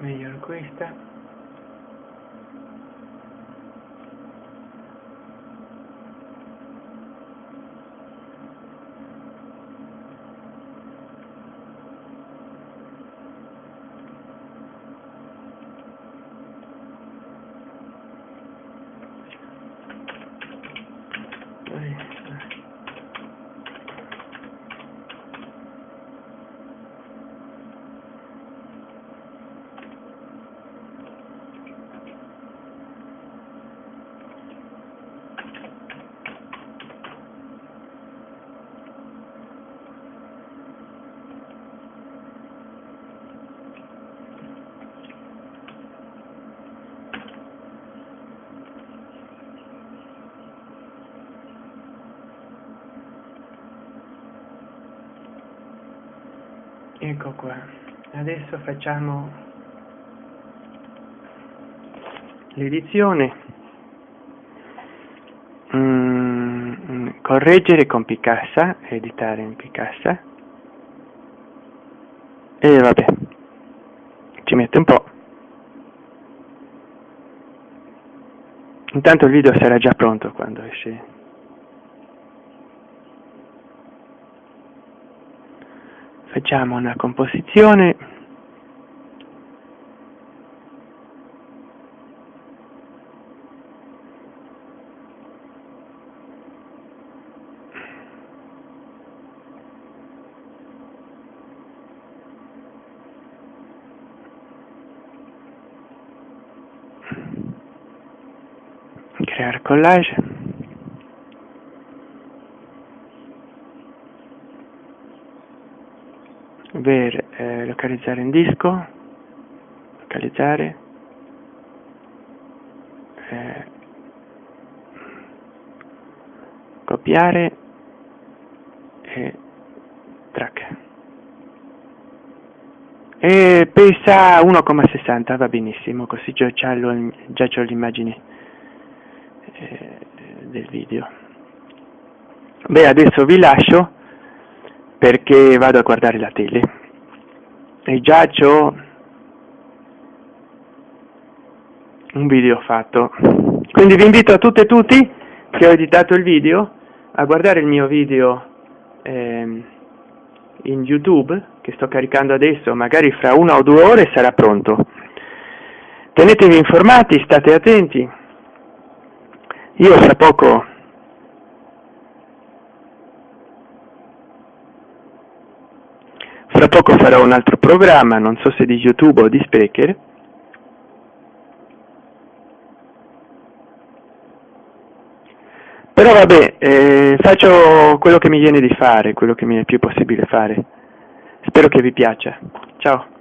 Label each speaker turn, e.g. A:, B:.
A: meglio questa ecco qua. Adesso facciamo l'edizione. Mm, correggere con Picassa editare in Picassa. E vabbè ci mette un po' intanto il video sarà già pronto quando esce facciamo una composizione. Creare collage ver eh, localizzare in disco. Localizzare. Eh, copiare. E track. E pesa 1,60 va benissimo così già, già, ho l'immagine eh, del video. Beh adesso vi lascio perché vado a guardare la tele. E già ho un video fatto. Quindi vi invito a tutte e tutti che ho editato il video a guardare il mio video eh, in youtube che sto caricando adesso magari fra una o due ore sarà pronto. Tenetevi informati state attenti. Io fra poco Fra poco farò un altro programma, non so se di YouTube o di Sprecher. Però vabbè, eh, faccio quello che mi viene di fare, quello che mi è più possibile fare. Spero che vi piaccia. Ciao.